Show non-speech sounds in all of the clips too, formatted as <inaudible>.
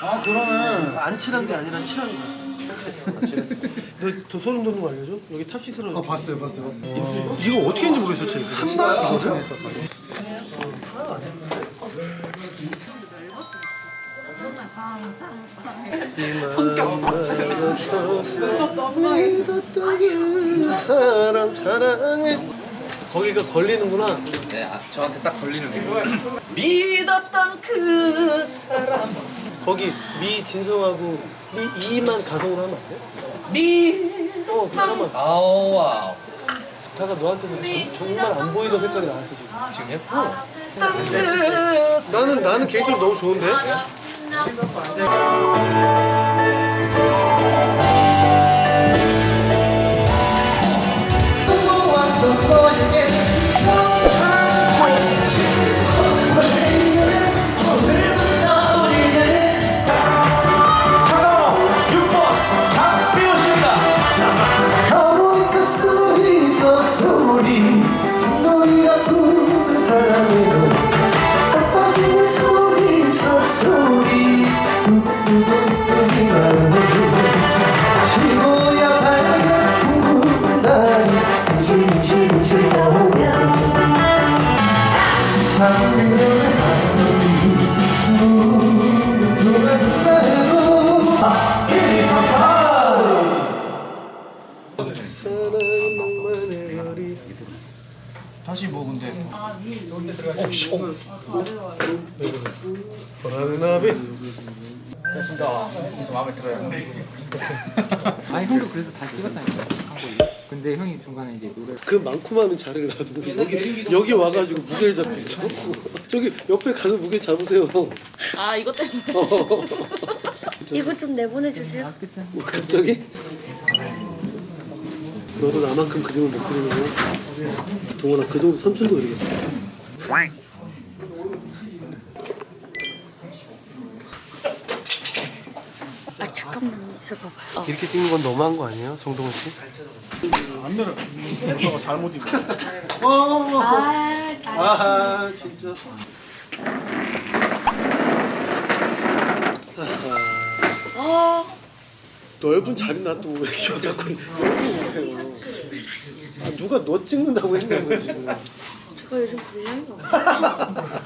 아 그러네. 안 칠한 게 아니라 칠한 거야. 너저 소름 돋는 거 알려줘? 여기 탑시스로 아 봤어요, 봤어요, 봤어요. 이거 어떻게 했는지 모르겠어, 쟤. 산다? 진짜. 성격 사람 사랑해 거기가 걸리는구나 네, 아, 저한테 딱 걸리는 거. 믿었던 그 사람. 거기 미 진성하고 미 이만 가성으로 하면 안 돼? 믿. 어 잠깐만 아우 와우. 다가 너한테는 정- 정말 안 보이던 색깔이 나왔어 지금 지금 했어. 나는 나는 개인적으로 너무 좋은데? 산놀이가 부는 사랑으 다시 뭐 근데. 보라는 나비 됐습니다. 좀 마음에 들어요. <laughs> 아니 형도 그래서 다 찍었다니까 근데 형이 중간에 이제 노래 그 많고 많은 자리를 놔두고 여기 여기 와가지고 무게를 잡고 있어. <laughs> 저기 옆에 가서 무게 잡으세요. 아 이것 때문에. <laughs> 이거 좀 내보내주세요. 뭐 갑자기? 너도 나만큼 그림을 못 그리는 거야? 동원아 그 정도 삼촌도 그리겠어 아 잠깐만 있어봐봐요 어. 이렇게 찍는 건 너무한 거 아니에요? 정동원 씨? 어, 아, 아 진짜 어, 넓은 자리 놔두고 왜 이렇게 <laughs> 자꾸 여기 오세요? 아, 누가 너 찍는다고 했냐고요 지금. 제가 요즘 분량이 없어요.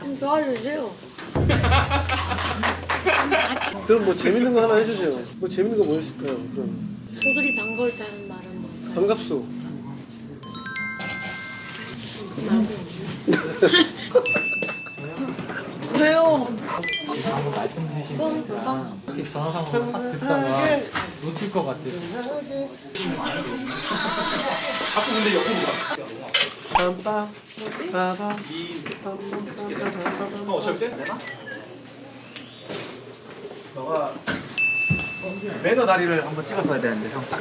좀 도와주세요. 그럼 뭐 재밌는 거 하나 해주세요. 뭐 재밌는 거 뭐 있을까요 그럼? 소들이 반가울다는 말은 뭘까요? 반갑소? <laughs> <laughs> 이렇게 전화상으로 딱 듣다가 놓칠 것 같아 빰빰 빠밤 빰빰 빰빰 빰빰 어차피 매너 다리를 한번 찍었어야 되는데 형. 딱.